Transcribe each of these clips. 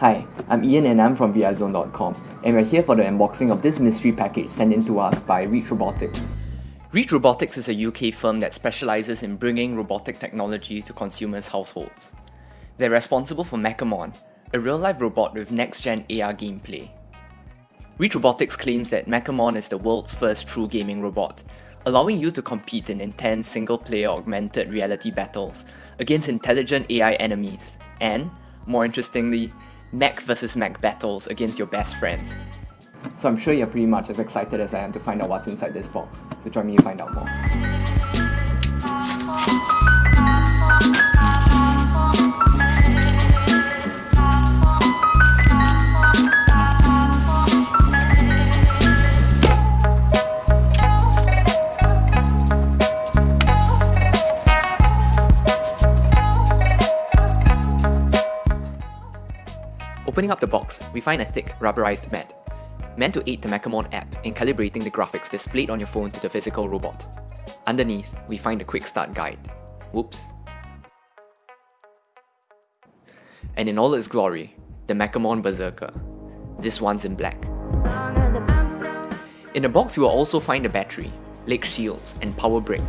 I'm Ian and I'm from VRZone.com, and we're here for the unboxing of this mystery package sent in to us by Reach Robotics. Reach Robotics is a UK firm that specializes in bringing robotic technology to consumers' households. They're responsible for MekaMon, a real-life robot with next-gen AR gameplay. Reach Robotics claims that MekaMon is the world's first true gaming robot, allowing you to compete in intense single-player augmented reality battles against intelligent AI enemies, and, more interestingly, mech versus mech battles against your best friends. So I'm sure you're pretty much as excited as I am to find out what's inside this box, so join me to find out more. Opening up the box, we find a thick, rubberized mat, meant to aid the MekaMon app in calibrating the graphics displayed on your phone to the physical robot. Underneath, we find a quick start guide. Whoops. And in all its glory, the MekaMon Berserker. This one's in black. In the box, you will also find a battery, leg shields, and power brick.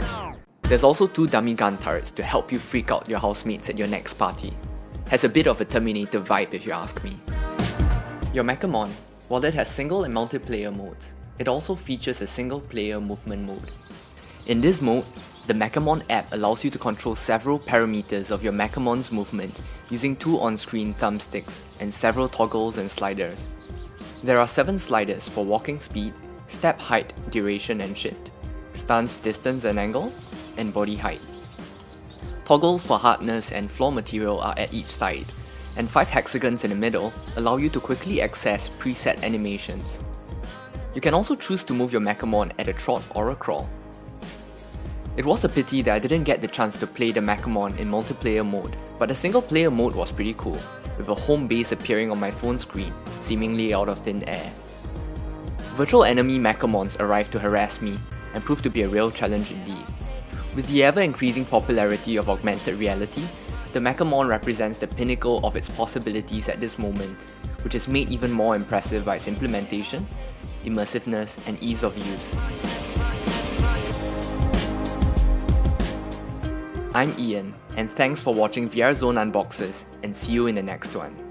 There's also two dummy gun turrets to help you freak out your housemates at your next party. Has a bit of a Terminator vibe if you ask me. Your MekaMon, while it has single and multiplayer modes, it also features a single player movement mode. In this mode, the MekaMon app allows you to control several parameters of your MekaMon's movement using two on-screen thumbsticks and several toggles and sliders. There are 7 sliders for walking speed, step height, duration and shift, stance distance and angle, and body height. Toggles for hardness and floor material are at each side, and 5 hexagons in the middle allow you to quickly access preset animations. You can also choose to move your MekaMon at a trot or a crawl. It was a pity that I didn't get the chance to play the MekaMon in multiplayer mode, but the single player mode was pretty cool, with a home base appearing on my phone screen, seemingly out of thin air. Virtual enemy MekaMons arrived to harass me, and proved to be a real challenge indeed. With the ever-increasing popularity of augmented reality, the MekaMon represents the pinnacle of its possibilities at this moment, which is made even more impressive by its implementation, immersiveness, and ease of use. I'm Ian, and thanks for watching VR Zone Unboxes, and see you in the next one.